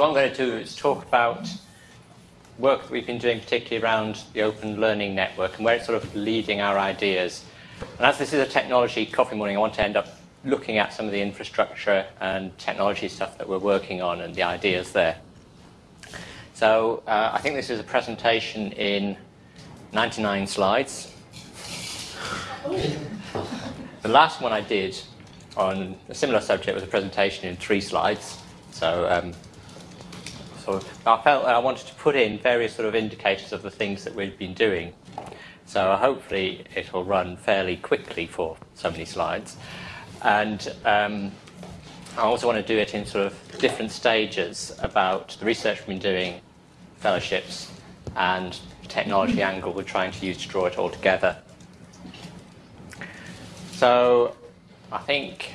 so what I'm going to do is talk about work that we've been doing particularly around the Open Learning Network and where it's sort of leading our ideas. And as this is a technology coffee morning, I want to end up looking at some of the infrastructure and technology stuff that we're working on and the ideas there. So uh, I think this is a presentation in 99 slides. The last one I did on a similar subject was a presentation in three slides. So, um, so I felt I wanted to put in various sort of indicators of the things that we've been doing. So hopefully it will run fairly quickly for so many slides. And um, I also want to do it in sort of different stages about the research we've been doing, fellowships, and the technology angle we're trying to use to draw it all together. So I think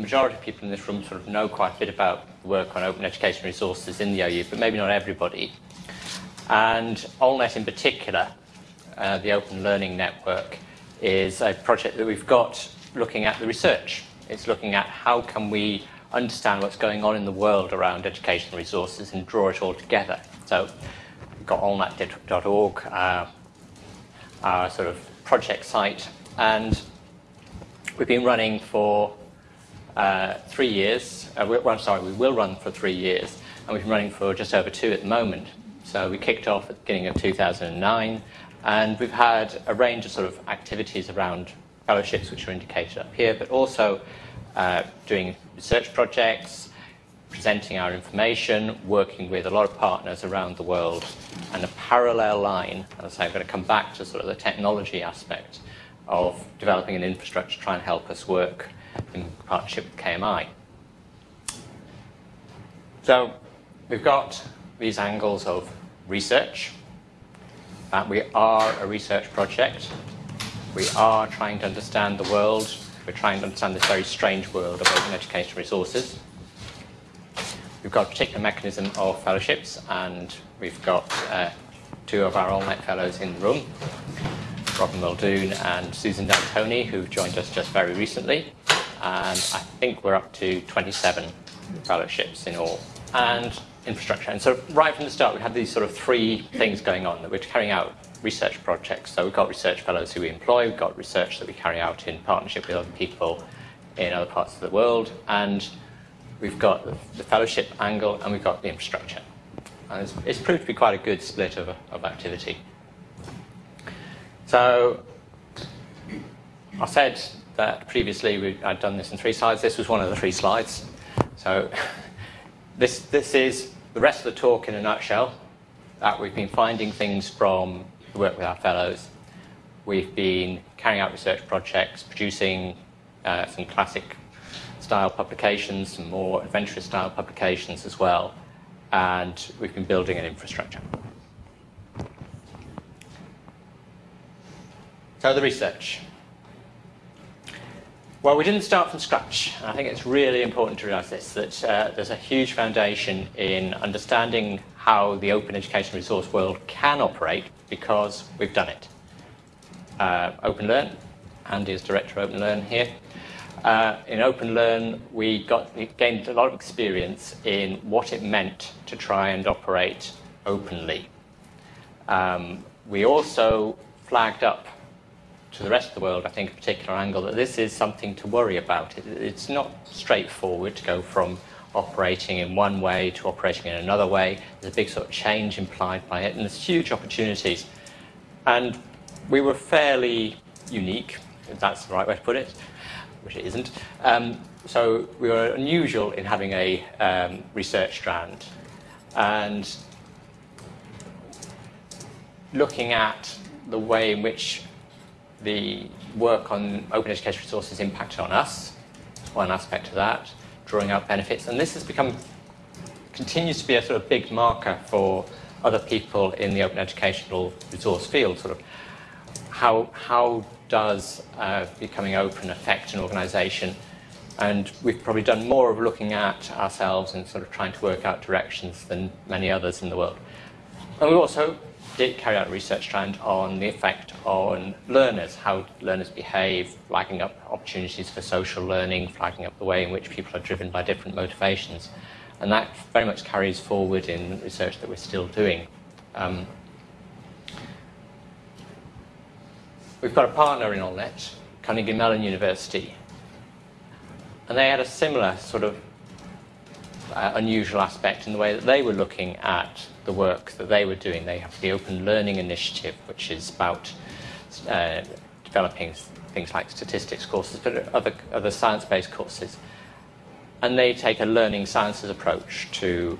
the majority of people in this room sort of know quite a bit about the work on open education resources in the OU, but maybe not everybody. And OLnet in particular, uh, the Open Learning Network, is a project that we've got looking at the research. It's looking at how can we understand what's going on in the world around educational resources and draw it all together. So we've got olnet.org, uh, our sort of project site, and We've been running for uh, three years. Uh, we, well, sorry, we will run for three years, and we've been running for just over two at the moment. So we kicked off at the beginning of 2009, and we've had a range of sort of activities around fellowships, which are indicated up here, but also uh, doing research projects, presenting our information, working with a lot of partners around the world, and a parallel line, as I'm going to come back to sort of the technology aspect of developing an infrastructure to try and help us work in partnership with KMI. So we've got these angles of research. Uh, we are a research project. We are trying to understand the world. We're trying to understand this very strange world of open education resources. We've got a particular mechanism of fellowships, and we've got uh, two of our OLnet fellows in the room. Robin Muldoon and Susan D'Antoni, who joined us just very recently. And I think we're up to 27 fellowships in all. And infrastructure. And so right from the start, we had these sort of three things going on that we're carrying out research projects. So we've got research fellows who we employ, we've got research that we carry out in partnership with other people in other parts of the world, and we've got the fellowship angle and we've got the infrastructure. And it's, it's proved to be quite a good split of, of activity. So I said that previously we, I'd done this in three slides. This was one of the three slides. So this, this is the rest of the talk in a nutshell. That we've been finding things from the work with our fellows. We've been carrying out research projects, producing uh, some classic style publications, some more adventurous style publications as well. And we've been building an infrastructure. So the research. Well, we didn't start from scratch. I think it's really important to realise this, that uh, there's a huge foundation in understanding how the open education resource world can operate because we've done it. Uh, OpenLearn, Andy is Director of OpenLearn here. Uh, in OpenLearn, we, got, we gained a lot of experience in what it meant to try and operate openly. Um, we also flagged up to the rest of the world, I think, a particular angle that this is something to worry about. It, it's not straightforward to go from operating in one way to operating in another way. There's a big sort of change implied by it, and there's huge opportunities. And we were fairly unique, if that's the right way to put it, which it isn't. Um, so we were unusual in having a um, research strand. And looking at the way in which the work on open education resources impacted on us, one aspect of that, drawing out benefits. And this has become, continues to be a sort of big marker for other people in the open educational resource field, sort of how, how does uh, becoming open affect an organisation? And we've probably done more of looking at ourselves and sort of trying to work out directions than many others in the world. And we also did carry out research strand on the effect on learners, how learners behave, flagging up opportunities for social learning, flagging up the way in which people are driven by different motivations. And that very much carries forward in research that we're still doing. Um, we've got a partner in OLnet, Carnegie Mellon University, and they had a similar sort of uh, unusual aspect in the way that they were looking at the work that they were doing. They have the Open Learning Initiative, which is about uh, developing things like statistics courses, but other, other science-based courses. And they take a learning sciences approach to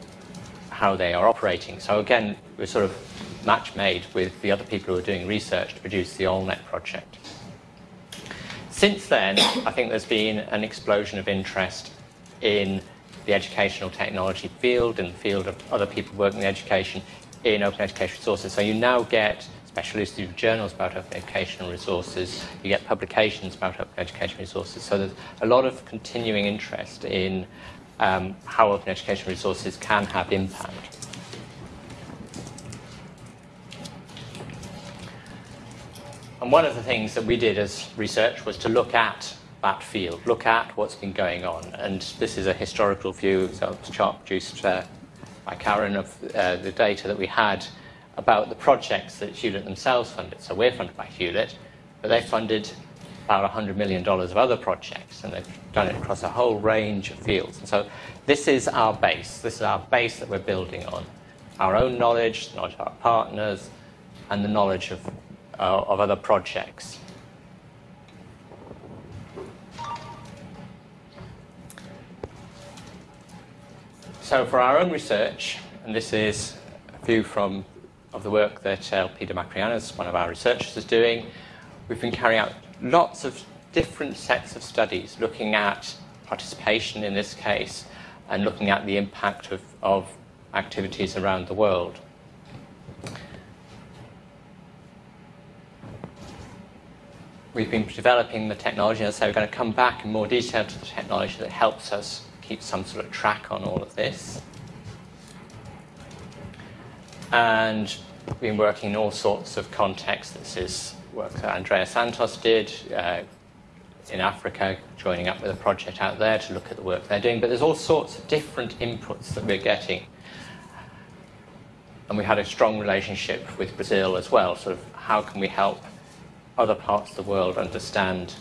how they are operating. So again, we're sort of match made with the other people who are doing research to produce the OLnet project. Since then, I think there's been an explosion of interest in the educational technology field and the field of other people working in education in open education resources. So you now get special issues journals about open educational resources, you get publications about open education resources. So there's a lot of continuing interest in um, how open education resources can have impact. And one of the things that we did as research was to look at that field, look at what's been going on. And this is a historical view, so it's a chart produced uh, by Karen of uh, the data that we had about the projects that Hewlett themselves funded. So we're funded by Hewlett, but they funded about $100 million of other projects, and they've done it across a whole range of fields. And so this is our base. This is our base that we're building on. Our own knowledge, knowledge of our partners, and the knowledge of, uh, of other projects. So for our own research, and this is a view from of the work that uh, Elpida Makriyannis, one of our researchers, is doing, we've been carrying out lots of different sets of studies looking at participation in this case and looking at the impact of, of activities around the world. We've been developing the technology, and so we're going to come back in more detail to the technology that helps us keep some sort of track on all of this. And we've been working in all sorts of contexts. This is work that Andrea Santos did uh, in Africa, joining up with a project out there to look at the work they're doing. But there's all sorts of different inputs that we're getting. And we had a strong relationship with Brazil as well, sort of how can we help other parts of the world understand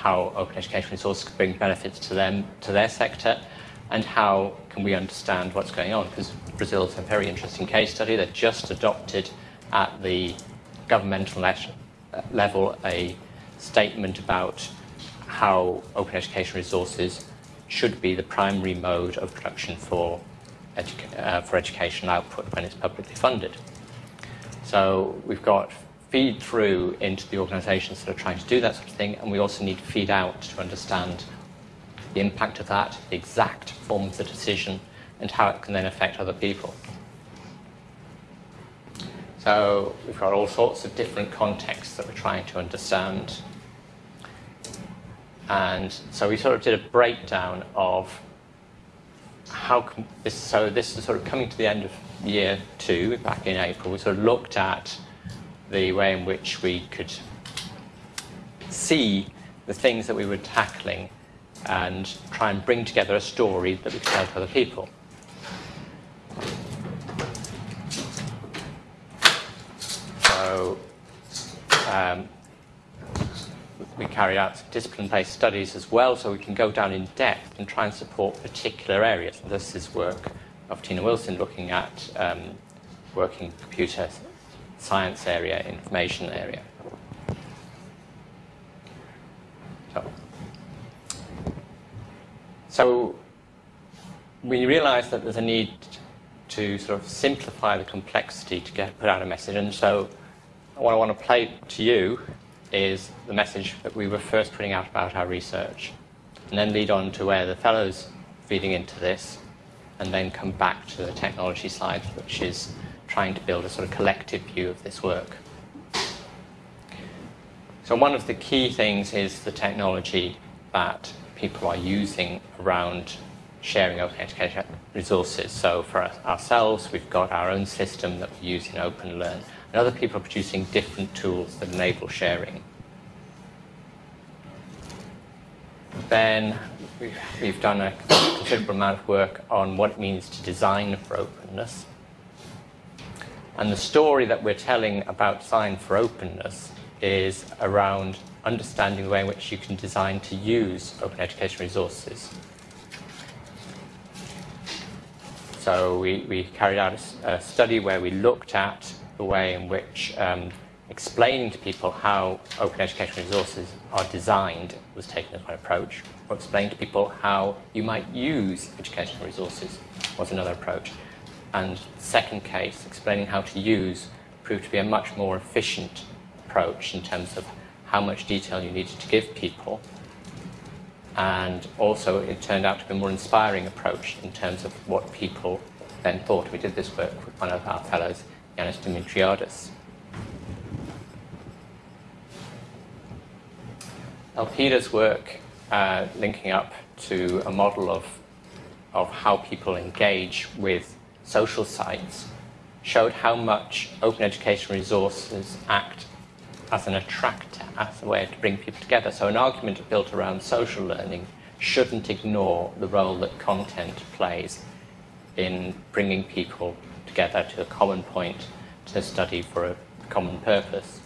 how open education resources could bring benefits to them, to their sector, and how can we understand what's going on? Because Brazil is a very interesting case study. They've just adopted at the governmental level a statement about how open education resources should be the primary mode of production for, uh, for educational output when it's publicly funded. So we've got feed through into the organisations that are trying to do that sort of thing, and we also need to feed out to understand the impact of that, the exact form of the decision, and how it can then affect other people. So we've got all sorts of different contexts that we're trying to understand. And so we sort of did a breakdown of how this, so this is sort of coming to the end of year two, back in April, we sort of looked at the way in which we could see the things that we were tackling and try and bring together a story that we could tell to other people. So um, we carried out discipline-based studies as well, so we can go down in depth and try and support particular areas. This is work of Tina Wilson looking at um, working computer science area, information area. So, so we realised that there's a need to sort of simplify the complexity to get put out a message. And so what I want to play to you is the message that we were first putting out about our research, and then lead on to where the fellows feeding into this, and then come back to the technology slide, which is trying to build a sort of collective view of this work. So one of the key things is the technology that people are using around sharing open education resources. So for ourselves, we've got our own system that we use in OpenLearn, and other people are producing different tools that enable sharing. then we've done a considerable amount of work on what it means to design for openness. And the story that we're telling about design for openness is around understanding the way in which you can design to use open education resources. So we, we carried out a, a, study where we looked at the way in which um, explaining to people how open education resources are designed was taken as one approach, or explaining to people how you might use educational resources was another approach. And the second case, explaining how to use, proved to be a much more efficient approach in terms of how much detail you needed to give people. And also it turned out to be a more inspiring approach in terms of what people then thought. We did this work with one of our fellows, Yanis Dimitriadis. Elpida's work uh, linking up to a model of, of how people engage with social sites showed how much open education resources act as an attractor, as a way to bring people together. So an argument built around social learning shouldn't ignore the role that content plays in bringing people together to a common point to study for a common purpose.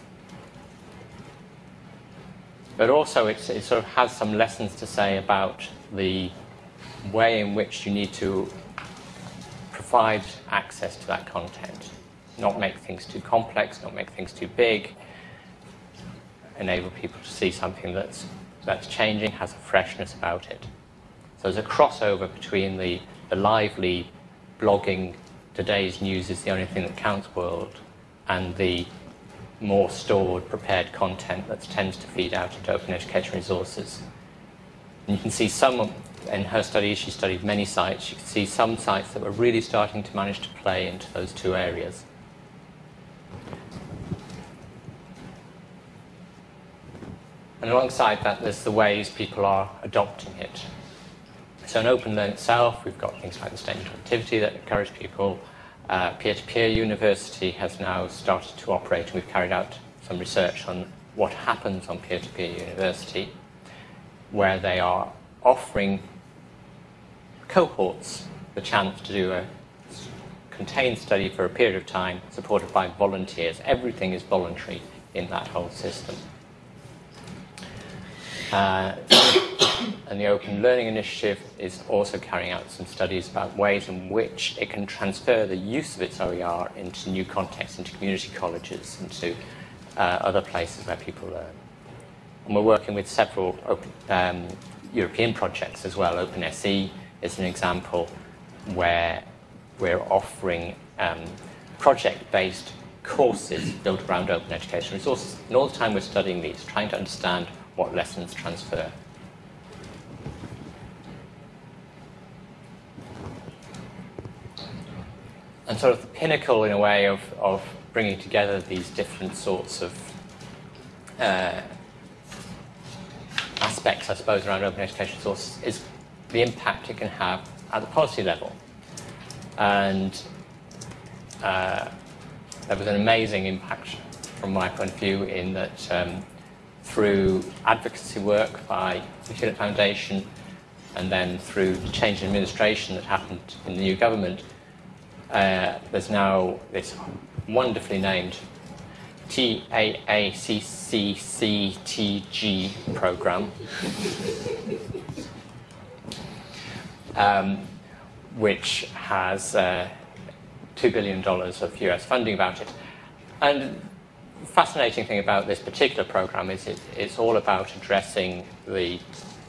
But also it sort of has some lessons to say about the way in which you need to provide access to that content. Not make things too complex, not make things too big, enable people to see something that's, that's changing, has a freshness about it. So there's a crossover between the, the lively blogging, today's news is the only thing that counts world, and the more stored, prepared content that tends to feed out into open education resources. And you can see some, in her study, she studied many sites, you can see some sites that were really starting to manage to play into those two areas. And alongside that, there's the ways people are adopting it. So in Open Learn itself, we've got things like the statement of activity that encourage people. Uh, Peer-to-peer -peer university has now started to operate, and we've carried out some research on what happens on peer-to-peer -peer university, where they are offering cohorts the chance to do a contained study for a period of time, supported by volunteers. Everything is voluntary in that whole system. Uh, and the Open Learning Initiative is also carrying out some studies about ways in which it can transfer the use of its OER into new contexts, into community colleges, into uh, other places where people learn. And we're working with several open, um, European projects as well. OpenSE is an example where we're offering um, project-based courses built around open education resources. And all the time we're studying these, trying to understand what lessons transfer. And sort of the pinnacle, in a way, of, of bringing together these different sorts of uh, aspects, I suppose, around open education sources is the impact it can have at the policy level. And uh, there was an amazing impact from my point of view in that um, through advocacy work by the Hewlett Foundation and then through the change in administration that happened in the new government, uh, there's now this wonderfully named TAACCCTG program, um, which has uh, $2 billion of US funding about it. And the fascinating thing about this particular program is it, it's all about addressing the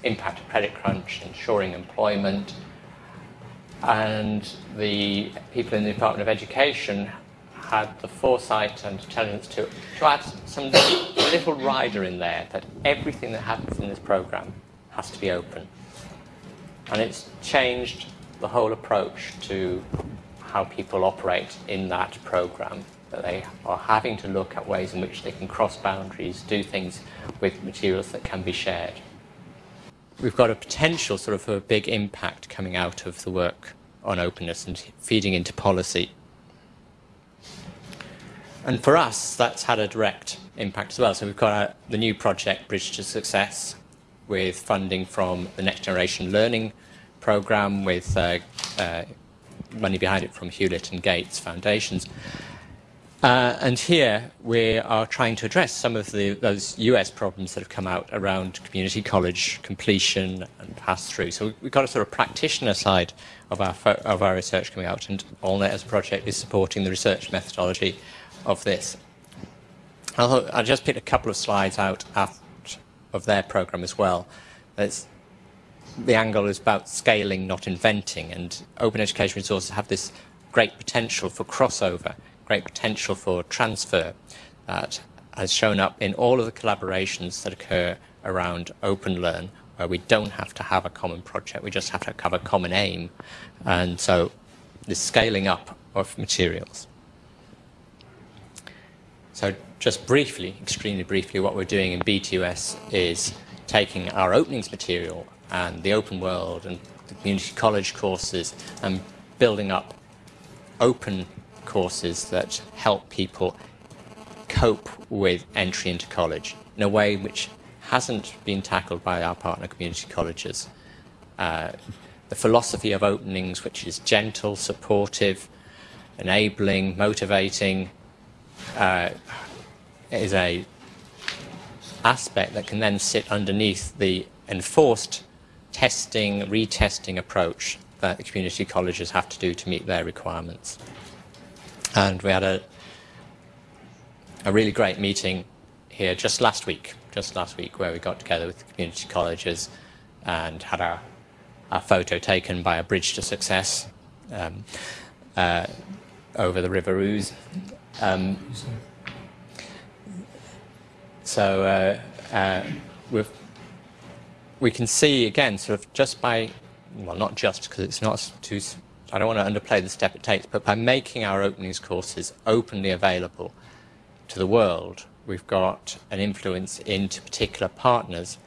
impact of credit crunch, ensuring employment, and the people in the Department of Education had the foresight and intelligence to, to add some little rider in there that everything that happens in this program has to be open. And it's changed the whole approach to how people operate in that program that they are having to look at ways in which they can cross boundaries, do things with materials that can be shared. We've got a potential sort of a big impact coming out of the work on openness and feeding into policy. And for us, that's had a direct impact as well. So we've got our, the new project, Bridge to Success, with funding from the Next Generation Learning Programme, with uh, uh, money behind it from Hewlett and Gates Foundations. Uh, and here we are trying to address some of the, those US problems that have come out around community college completion and pass through. So we've got a sort of practitioner side of our, of our research coming out, and OLnet as a project is supporting the research methodology of this. I'll, I'll just pick a couple of slides out of their program as well. It's, the angle is about scaling, not inventing, and open education resources have this great potential for crossover great potential for transfer that has shown up in all of the collaborations that occur around Open Learn, where we don't have to have a common project, we just have to have a common aim. And so the scaling up of materials. So just briefly, extremely briefly, what we're doing in B2S is taking our openings material and the open world and the community college courses and building up open courses that help people cope with entry into college in a way which hasn't been tackled by our partner community colleges. Uh, the philosophy of openings, which is gentle, supportive, enabling, motivating, uh, is a aspect that can then sit underneath the enforced testing, retesting approach that the community colleges have to do to meet their requirements. And we had a, a really great meeting here just last week, just last week, where we got together with the community colleges and had our, our photo taken by a bridge to success um, uh, over the River Ouse. Um, so uh, uh, we can see again, sort of just by, well, not just because it's not too I don't want to underplay the step it takes, but by making our openings courses openly available to the world, we've got an influence into particular partners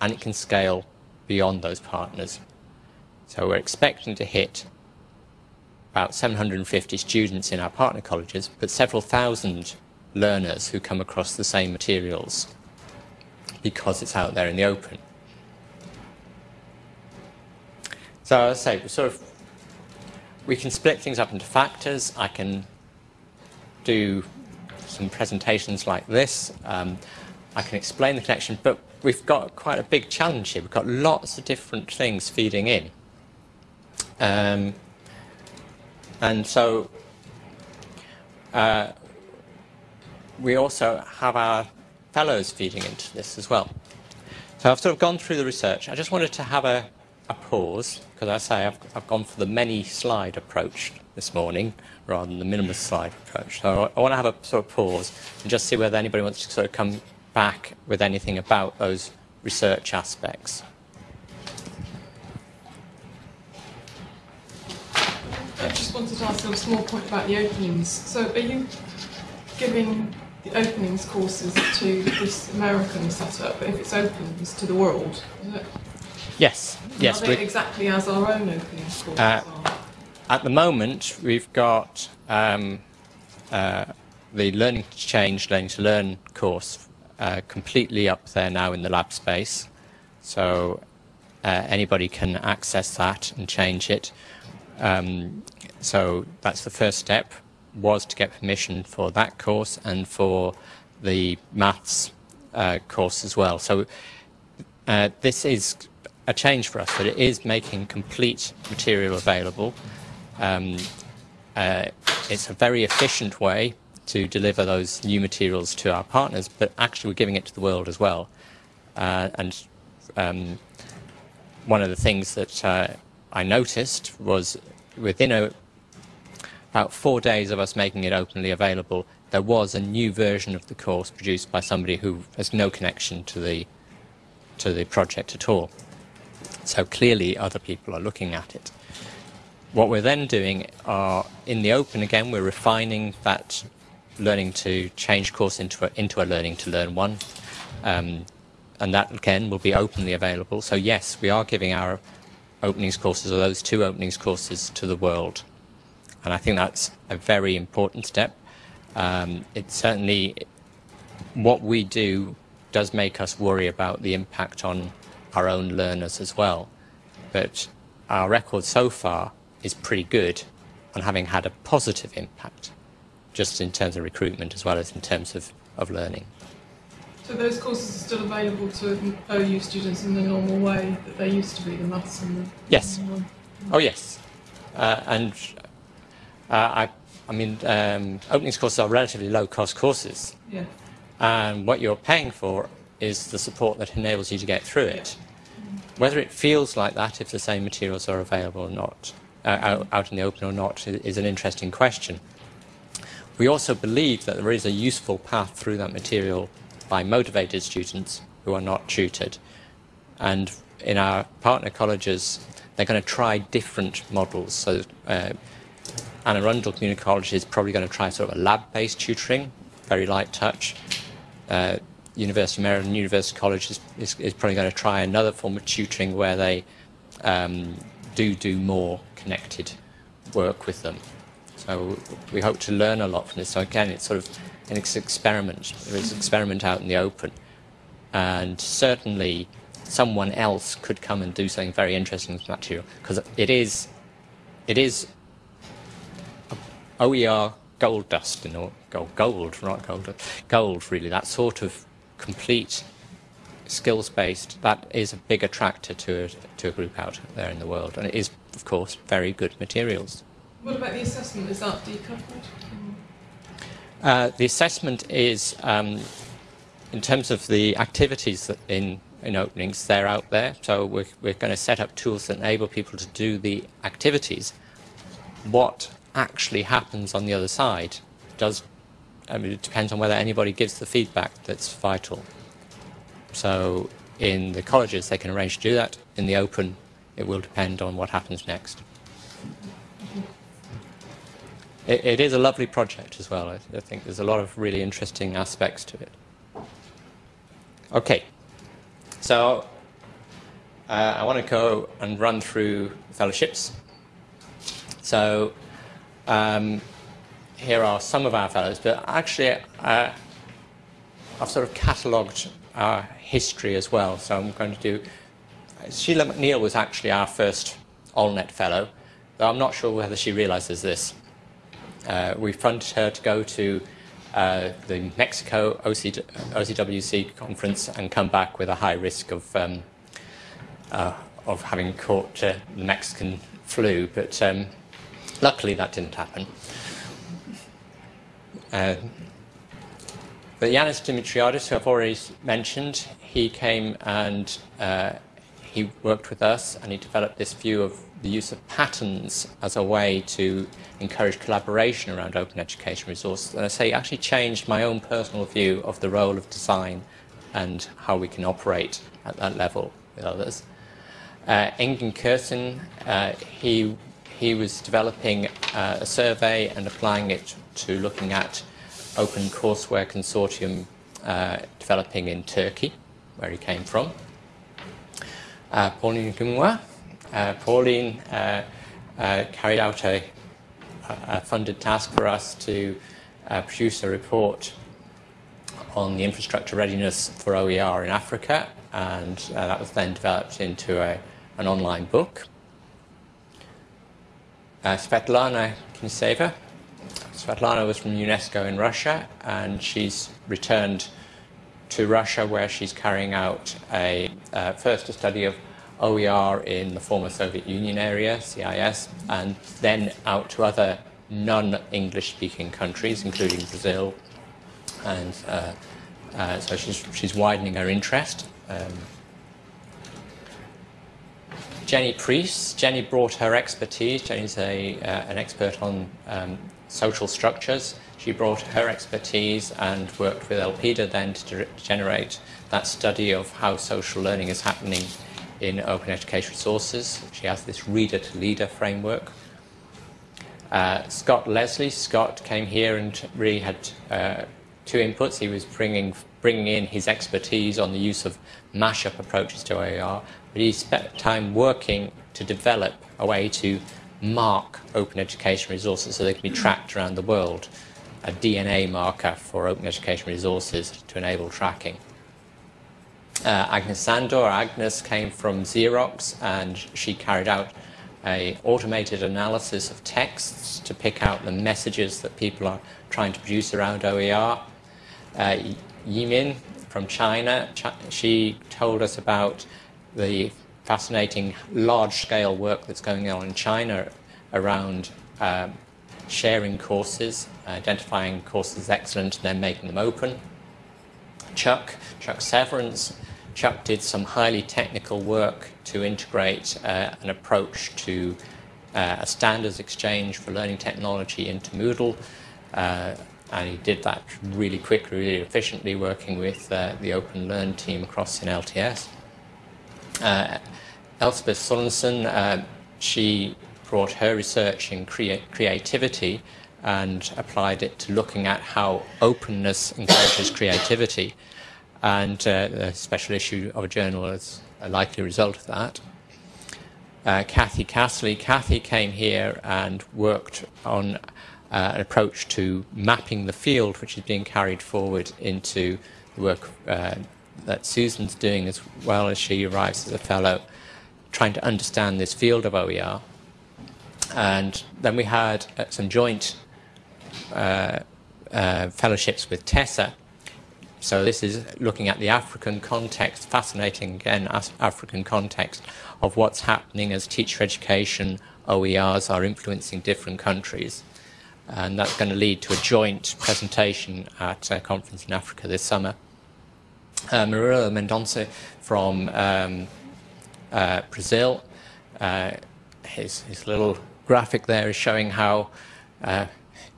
and it can scale beyond those partners. So we're expecting to hit about 750 students in our partner colleges, but several thousand learners who come across the same materials because it's out there in the open. So I say, sort of we can split things up into factors. I can do some presentations like this. Um, I can explain the connection, but we've got quite a big challenge here. We've got lots of different things feeding in. Um, and so uh, we also have our fellows feeding into this as well. So I've sort of gone through the research. I just wanted to have a a pause, because I say I've, I've gone for the many slide approach this morning rather than the minimal slide approach. So I, I want to have a sort of pause and just see whether anybody wants to sort of come back with anything about those research aspects. I just wanted to ask a small point about the openings. So are you giving the openings courses to this American setup, but if it's opens to the world, is it? Yes, yes. Are exactly as our own opening courses uh, At the moment, we've got um, uh, the Learning to Change, Learning to Learn course uh, completely up there now in the lab space. So uh, anybody can access that and change it. Um, so that's the first step, was to get permission for that course and for the maths uh, course as well. So uh, this is a change for us, but it is making complete material available. Um, uh, it's a very efficient way to deliver those new materials to our partners, but actually we're giving it to the world as well. Uh, and um, one of the things that uh, I noticed was within a, about four days of us making it openly available, there was a new version of the course produced by somebody who has no connection to the to the project at all. So clearly other people are looking at it. What we're then doing are, in the open again, we're refining that learning to change course into a, into a learning to learn one. Um, and that again will be openly available. So yes, we are giving our openings courses, or those two openings courses, to the world. And I think that's a very important step. Um, it's certainly what we do does make us worry about the impact on our own learners as well. But our record so far is pretty good on having had a positive impact, just in terms of recruitment as well as in terms of, of learning. So those courses are still available to OU students in the normal way that they used to be, the maths and the... Yes. Oh, yes. Uh, and I, I mean, um, openings courses are relatively low-cost courses. Yeah. And what you're paying for is the support that enables you to get through it. Whether it feels like that if the same materials are available or not, uh, out, out in the open or not, is an interesting question. We also believe that there is a useful path through that material by motivated students who are not tutored. And in our partner colleges, they're going to try different models. So uh, Anne Arundel Community College is probably going to try sort of a lab-based tutoring, very light touch. Uh, University of Maryland University College is, is, is, probably going to try another form of tutoring where they um, do do more connected work with them. So we hope to learn a lot from this. So again, it's sort of an experiment. It's an experiment out in the open. And certainly someone else could come and do something very interesting with material because it is, it is OER gold dust, know, gold, gold, not gold, gold really, that sort of complete skills-based, that is a big attractor to a, to a group out there in the world. And it is, of course, very good materials. What about the assessment? Is that decoupled? Uh, the assessment is, um, in terms of the activities that in, in openings, they're out there. So we're, we're going to set up tools that enable people to do the activities. What actually happens on the other side does I mean, it depends on whether anybody gives the feedback that's vital. So in the colleges, they can arrange to do that. In the open, it will depend on what happens next. It, it is a lovely project as well. I, I think there's a lot of really interesting aspects to it. Okay, so uh, I want to go and run through fellowships. So um, here are some of our fellows, but actually uh, I've sort of catalogued our history as well. So I'm going to do, Sheila MacNeill was actually our first OLnet fellow, though I'm not sure whether she realizes this. Uh, we funded her to go to uh, the Mexico OC, OCWC conference and come back with a high risk of, um, uh, of having caught uh, the Mexican flu, but um, luckily that didn't happen. Uh, but Yanis Dimitriadis, who I've already mentioned, he came and uh, he worked with us and he developed this view of the use of patterns as a way to encourage collaboration around open education resources. And I say actually changed my own personal view of the role of design and how we can operate at that level with others. Uh, Engin Kursun, uh, he, he was developing uh, a survey and applying it to looking at open courseware consortium uh, developing in Turkey, where he came from. Uh, Pauline Ngimwa. Uh, Pauline uh, uh, carried out a, a, funded task for us to produce a report on the infrastructure readiness for OER in Africa, and that was then developed into a, an online book. Svetlana Knyazeva Svetlana was from UNESCO in Russia, and she's returned to Russia where she's carrying out a uh, first a study of OER in the former Soviet Union area, CIS, and then out to other non-English speaking countries, including Brazil. And uh, uh, so she's, she's widening her interest. Um, Jenny Preece. Jenny brought her expertise. Jenny's a, uh, an expert on um, social structures. She brought her expertise and worked with Elpida then to generate that study of how social learning is happening in open education resources. She has this reader to leader framework. Uh, Scott Leslie, Scott came here and really had uh, two inputs. He was bringing, bringing in his expertise on the use of mashup approaches to OER, but he spent time working to develop a way to mark open education resources so they can be tracked around the world, a DNA marker for open education resources to enable tracking. Uh, Agnes Sandor, Agnes came from Xerox and she carried out a automated analysis of texts to pick out the messages that people are trying to produce around OER. Uh, Yimin from China, Ch she told us about the fascinating large-scale work that's going on in China around um, sharing courses, identifying courses excellent and then making them open. Chuck, Chuck Severance, Chuck did some highly technical work to integrate uh, an approach to uh, a standards exchange for learning technology into Moodle. Uh, and he did that really quickly, really efficiently, working with uh, the Open Learn team across in LTS. Uh, Elspeth Sorensen, uh, she brought her research in crea creativity and applied it to looking at how openness encourages creativity. And uh, a special issue of a journal is a likely result of that. Uh, Kathy Castley, Kathy came here and worked on uh, an approach to mapping the field, which is being carried forward into the work uh, that Susan's doing as well as she arrives as a fellow trying to understand this field of OER. And then we had uh, some joint uh, uh, fellowships with Tessa. So this is looking at the African context, fascinating again, African context of what's happening as teacher education OERs are influencing different countries. And that's going to lead to a joint presentation at a conference in Africa this summer. Uh, Murilo Mendonça from um, uh, Brazil. Uh, his, his little graphic there is showing how uh,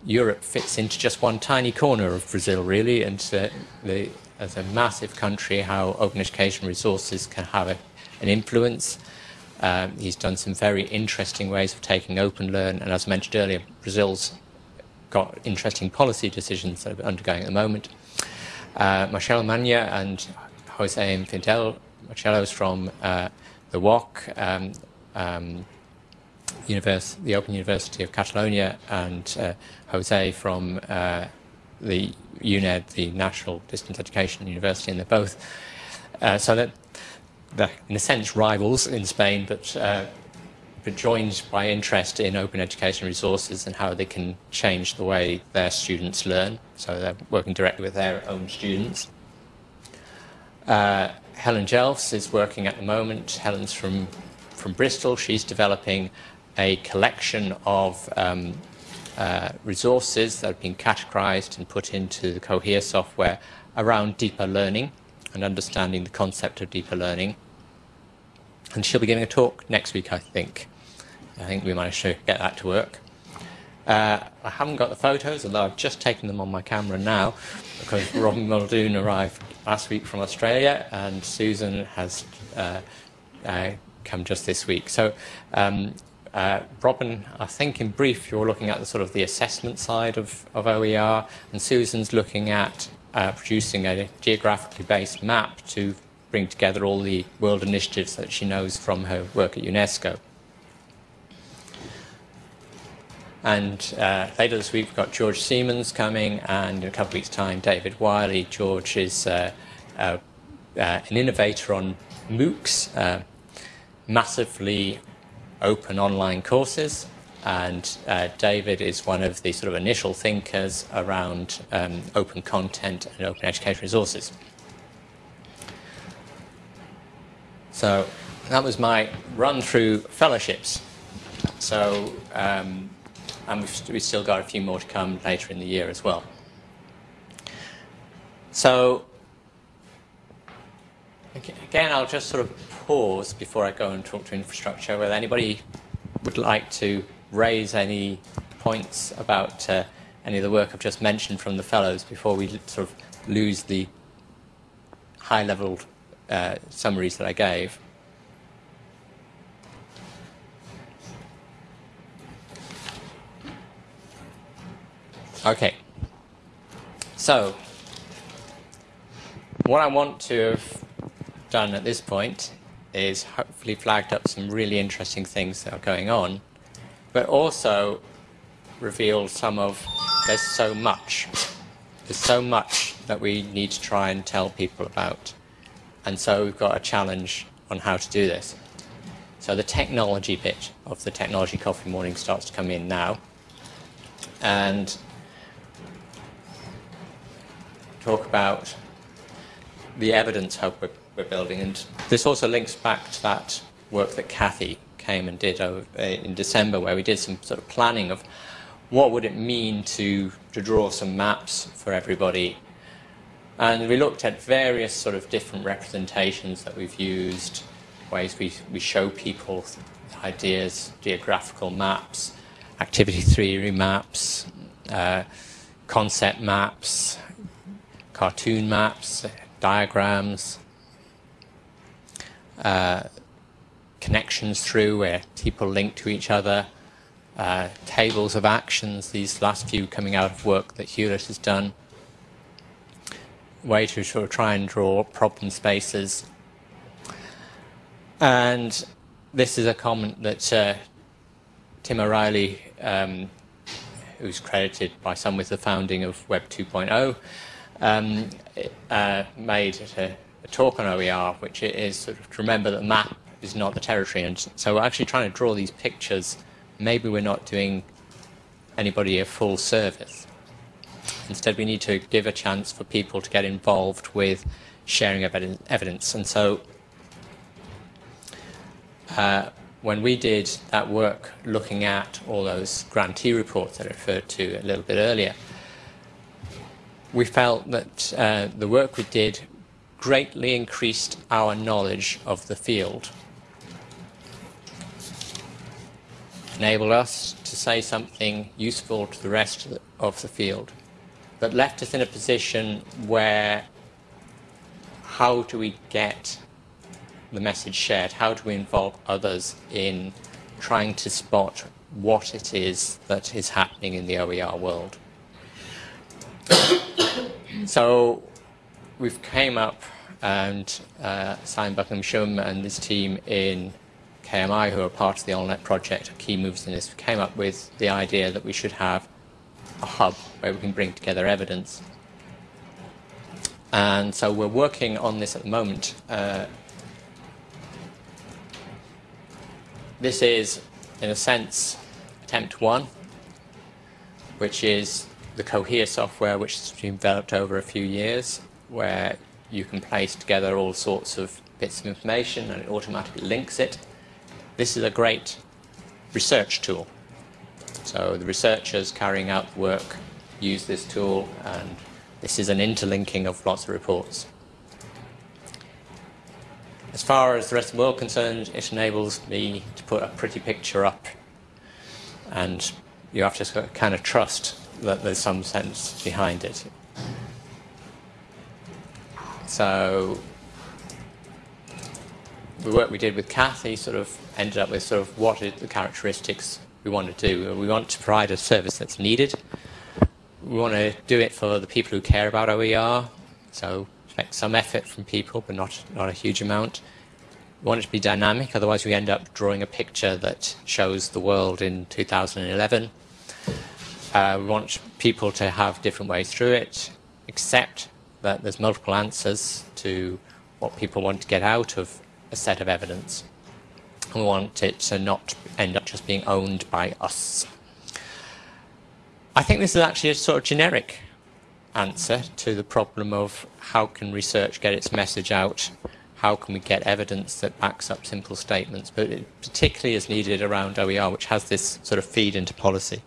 Europe fits into just one tiny corner of Brazil, really, and uh, the, as a massive country, how open education resources can have a, an influence. Um, he's done some very interesting ways of taking open learn, and as I mentioned earlier, Brazil's got interesting policy decisions that are undergoing at the moment. Uh, Marcelo and Jose Infidel, Marcelo's from uh, the UOC, um, um, the Open University of Catalonia, and uh, Jose from uh, the UNED, the National Distance Education University, and they're both uh, so that they're in a sense rivals in Spain, but uh, but joined by interest in open education resources and how they can change the way their students learn. So they're working directly with their own students. Uh, Helen Jelfs is working at the moment. Helen's from, from Bristol. She's developing a collection of um, uh, resources that have been categorized and put into the Cohere software around deeper learning and understanding the concept of deeper learning. And she'll be giving a talk next week, I think. I think we managed to get that to work. Uh, I haven't got the photos, although I've just taken them on my camera now because Robin Muldoon arrived last week from Australia and Susan has uh, uh, come just this week. So um, uh, Robin, I think in brief you're looking at the sort of the assessment side of, of OER and Susan's looking at uh, producing a geographically based map to bring together all the world initiatives that she knows from her work at UNESCO. And uh, later this week, we've got George Siemens coming, and in a couple of weeks' time, David Wiley. George is uh, uh, uh an innovator on MOOCs, uh, massively open online courses. And uh, David is one of the sort of initial thinkers around um, open content and open education resources. So that was my run through fellowships. So um, and we've, we've still got a few more to come later in the year as well. So again, I'll just sort of pause before I go and talk to infrastructure, whether anybody would like to raise any points about uh, any of the work I've just mentioned from the fellows before we sort of lose the high-level uh, summaries that I gave. Okay. So, what I want to have done at this point is hopefully flagged up some really interesting things that are going on, but also revealed some of there's so much. There's so much that we need to try and tell people about. And so we've got a challenge on how to do this. So the technology bit of the technology coffee morning starts to come in now. And talk about the evidence hub we're, we're, building. And this also links back to that work that Kathy came and did uh, in December, where we did some sort of planning of what would it mean to, to draw some maps for everybody and we looked at various sort of different representations that we've used, ways we, we show people ideas, geographical maps, activity theory maps, uh, concept maps, cartoon maps, diagrams, uh, connections through where people link to each other, uh, tables of actions, these last few coming out of work that Hewlett has done way to sort of try and draw problem spaces. And this is a comment that uh, Tim O'Reilly, um, who's credited by some with the founding of Web 2.0, um, uh, made at a, a, talk on OER, which is sort of to remember that the map is not the territory. And so we're actually trying to draw these pictures. Maybe we're not doing anybody a full service. Instead, we need to give a chance for people to get involved with sharing evidence. And so uh, when we did that work looking at all those grantee reports that I referred to a little bit earlier, we felt that uh, the work we did greatly increased our knowledge of the field. Enabled us to say something useful to the rest of the, field but left us in a position where how do we get the message shared? How do we involve others in trying to spot what it is that is happening in the OER world? so we've came up and uh, Simon Buckingham-Shum and his team in KMI, who are part of the OLnet project, key movers in this, came up with the idea that we should have a hub where we can bring together evidence. And so we're working on this at the moment. Uh, this is, in a sense, attempt one, which is the Cohere software, which has been developed over a few years, where you can place together all sorts of bits of information and it automatically links it. This is a great research tool. So the researchers carrying out work use this tool and this is an interlinking of lots of reports. As far as the rest of the world concerned, it enables me to put a pretty picture up and you have to kind of trust that there's some sense behind it. So the work we did with Kathy sort of ended up with sort of what are the characteristics we want to do. We want to provide a service that's needed. We want to do it for the people who care about OER, so expect some effort from people, but not, not a huge amount. We want it to be dynamic, otherwise we end up drawing a picture that shows the world in 2011. Uh, we want people to have different ways through it, accept that there's multiple answers to what people want to get out of a set of evidence. We want it to not end up just being owned by us. I think this is actually a sort of generic answer to the problem of how can research get its message out, how can we get evidence that backs up simple statements, but it particularly is needed around OER, which has this sort of feed into policy.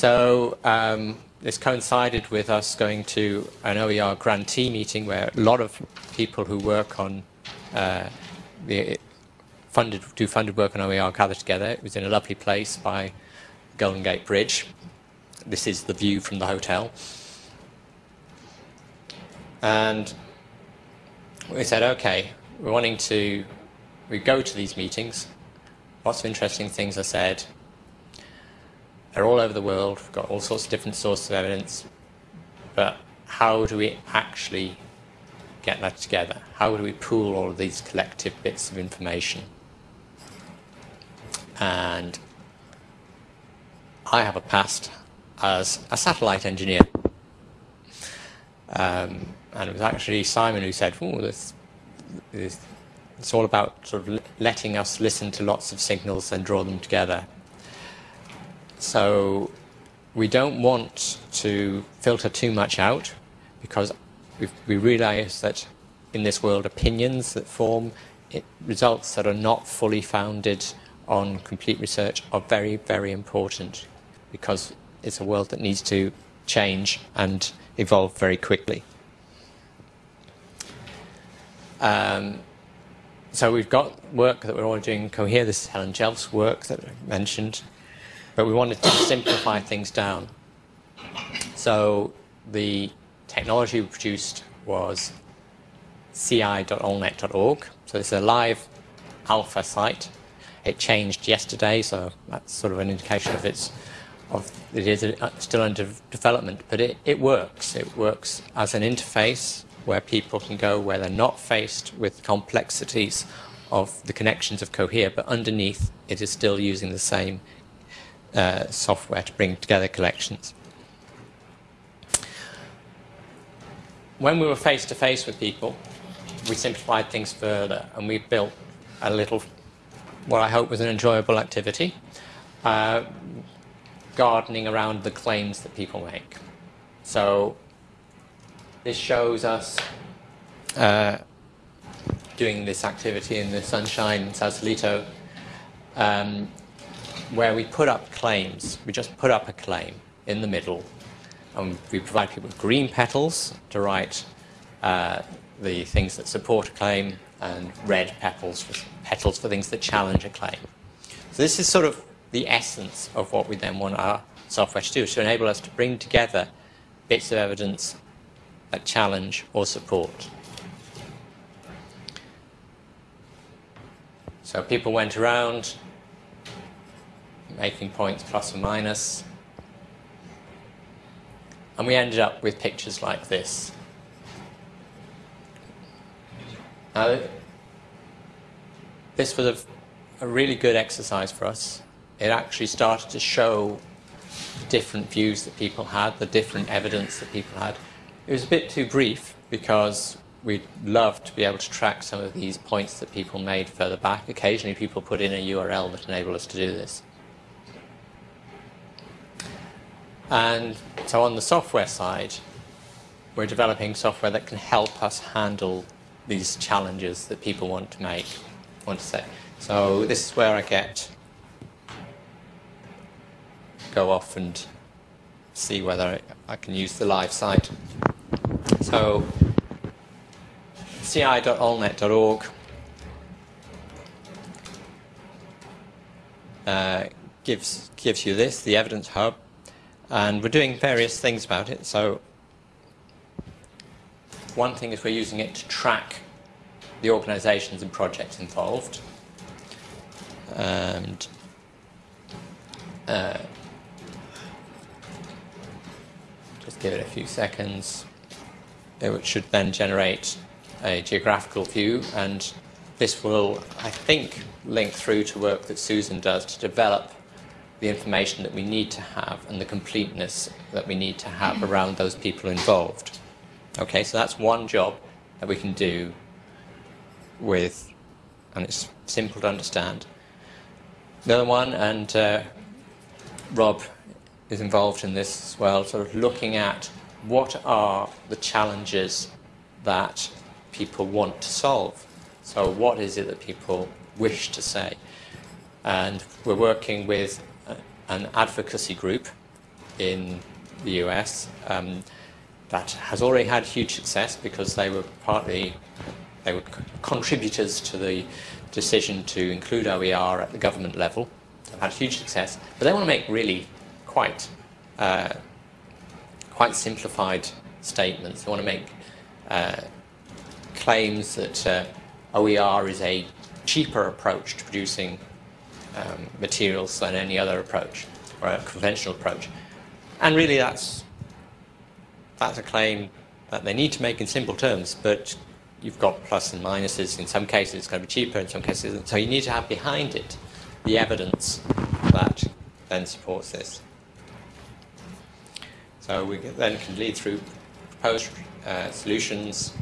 So um, this coincided with us going to an OER grantee meeting where a lot of people who work on uh, the funded do funded work on OER gathered together. It was in a lovely place by Golden Gate Bridge. This is the view from the hotel. And we said, okay, we're wanting to, we go to these meetings. Lots of interesting things are said. They're all over the world. We've got all sorts of different sources of evidence. But how do we actually get that together? How do we pool all of these collective bits of information? And I have a past as a satellite engineer. Um, and it was actually Simon who said, "Oh, this, this, it's all about sort of letting us listen to lots of signals and draw them together." So we don't want to filter too much out because we realise that in this world, opinions that form it, results that are not fully founded on complete research are very, very important because it's a world that needs to change and evolve very quickly. Um, so we've got work that we're all doing Cohere. This is Helen Jelf's work that I mentioned, but we wanted to simplify things down. So the technology we produced was ci.olnet.org. So this is a live alpha site. It changed yesterday, so that's sort of an indication of its of it is uh, still under development, but it, it works. It works as an interface where people can go where they're not faced with complexities of the connections of Cohere, but underneath it is still using the same uh, software to bring together collections. When we were face to face with people, we simplified things further and we built a little, what I hope was an enjoyable activity, uh, gardening around the claims that people make. So this shows us uh, doing this activity in the sunshine in Sausalito, um, where we put up claims. We just put up a claim in the middle, and we provide people with green petals to write uh, the things that support a claim and red petals for, petals for things that challenge a claim. So this is sort of the essence of what we then want our software to do, to enable us to bring together bits of evidence that challenge or support. So people went around making points plus or minus, and we ended up with pictures like this. Now, this was a, a really good exercise for us. It actually started to show the different views that people had, the different evidence that people had. It was a bit too brief because we'd love to be able to track some of these points that people made further back. Occasionally people put in a URL that enabled us to do this. And so on the software side, we're developing software that can help us handle these challenges that people want to make, want to say. So this is where I get go off and see whether I can use the live site. So ci.olnet.org uh, gives gives you this, the evidence hub, and we're doing various things about it. So one thing is we're using it to track the organisations and projects involved. And uh, just give it a few seconds. It should then generate a geographical view and this will, I think, link through to work that Susan does to develop the information that we need to have and the completeness that we need to have around those people involved. Okay, so that's one job that we can do with, and it's simple to understand. The other one, and uh, Rob is involved in this as well, sort of looking at what are the challenges that people want to solve. So what is it that people wish to say? And we're working with an advocacy group in the US um, that has already had huge success because they were partly they were contributors to the decision to include OER at the government level. They've had huge success, but they want to make really quite uh, quite simplified statements. They want to make uh, claims that uh, OER is a cheaper approach to producing um, materials than any other approach or a conventional approach. And really that's that's a claim that they need to make in simple terms, but you've got plus and minuses. In some cases it's going to be cheaper, in some cases So you need to have behind it the evidence that then supports this. So we then can lead through proposed uh, solutions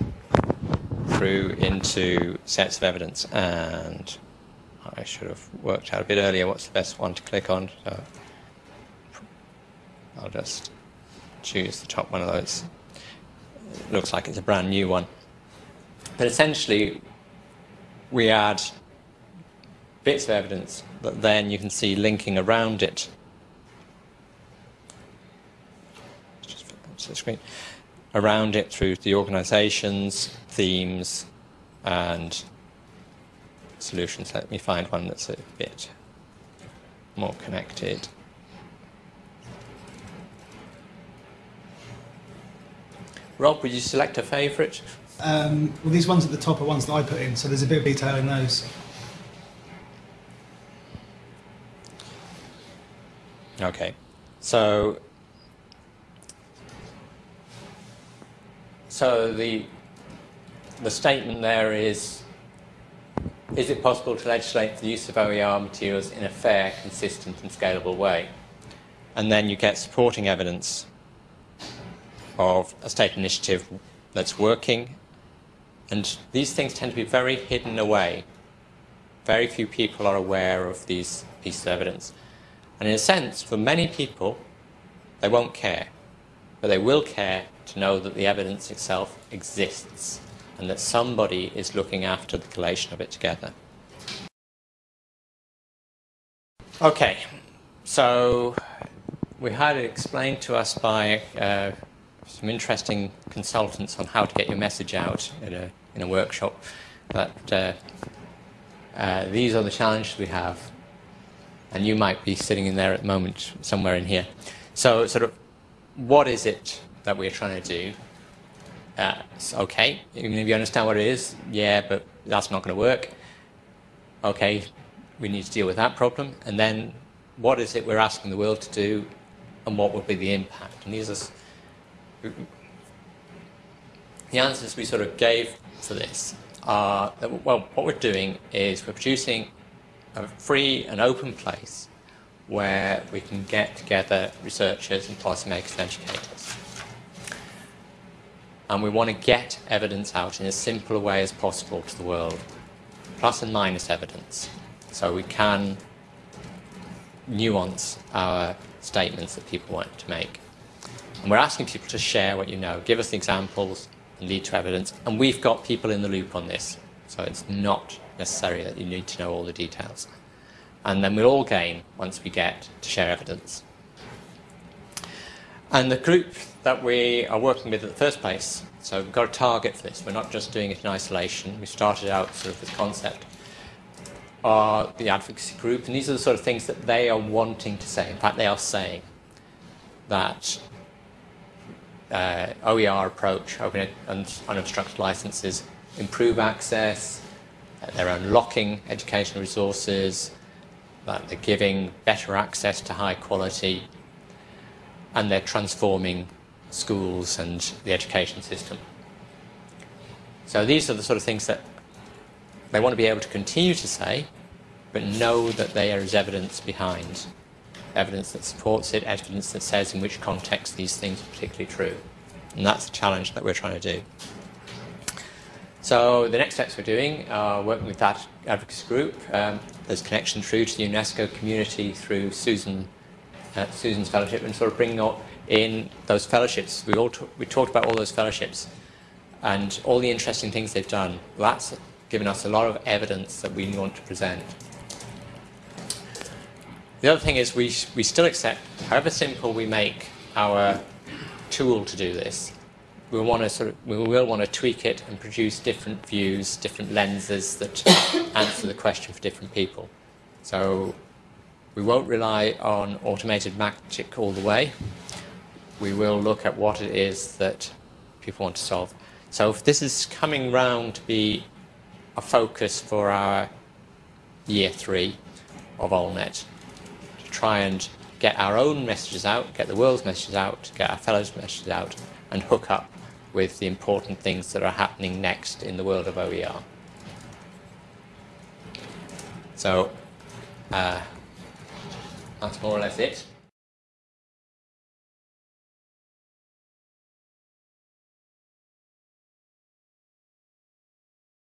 through into sets of evidence. And I should have worked out a bit earlier what's the best one to click on. So I'll just choose the top one of those. It looks like it's a brand new one. But essentially, we add bits of evidence that then you can see linking around it. Just to the screen. Around it through the organizations, themes, and solutions. Let me find one that's a bit more connected. Rob, would you select a favourite? Um, well, these ones at the top are ones that I put in, so there's a bit of detail in those. Okay, so so the the statement there is: Is it possible to legislate the use of OER materials in a fair, consistent, and scalable way? And then you get supporting evidence of a state initiative that's working. And these things tend to be very hidden away. Very few people are aware of these pieces of evidence. And in a sense, for many people, they won't care. But they will care to know that the evidence itself exists and that somebody is looking after the collation of it together. Okay, so we had it explained to us by uh, some interesting consultants on how to get your message out in a, in a workshop. But uh, uh, these are the challenges we have, and you might be sitting in there at the moment, somewhere in here. So, sort of, what is it that we're trying to do? Uh, okay, even if you understand what it is, yeah, but that's not going to work. Okay, we need to deal with that problem, and then what is it we're asking the world to do, and what will be the impact? And these are the answers we sort of gave for this are that, well, what we're doing is we're producing a free and open place where we can get together researchers and policymakers and educators. And we want to get evidence out in as simple a way as possible to the world, plus and minus evidence, so we can nuance our statements that people want to make. And we're asking people to share what you know, give us examples, and lead to evidence. And we've got people in the loop on this, so it's not necessary that you need to know all the details. And then we'll all gain once we get to share evidence. And the group that we are working with in the first place, so we've got a target for this. We're not just doing it in isolation. We started out sort of with concept, are the advocacy group. And these are the sort of things that they are wanting to say. In fact, they are saying that uh, OER approach, open and unobstructed licenses, improve access, uh, they're unlocking educational resources, that they're giving better access to high quality, and they're transforming schools and the education system. So these are the sort of things that they want to be able to continue to say, but know that there is evidence behind evidence that supports it, evidence that says in which context these things are particularly true. And that's the challenge that we're trying to do. So the next steps we're doing are working with that advocacy group. Um, there's connection through to the UNESCO community through Susan, uh, Susan's fellowship and sort of bringing up in those fellowships. We, all we talked about all those fellowships and all the interesting things they've done. That's given us a lot of evidence that we want to present. The other thing is we, we still accept, however simple we make our tool to do this, we want to sort of, we will want to tweak it and produce different views, different lenses that answer the question for different people. So we won't rely on automated magic all the way. We will look at what it is that people want to solve. So if this is coming round to be a focus for our year three of OLnet, to try and get our own messages out, get the world's messages out, get our fellows' messages out, and hook up with the important things that are happening next in the world of OER. So uh, that's more or less it.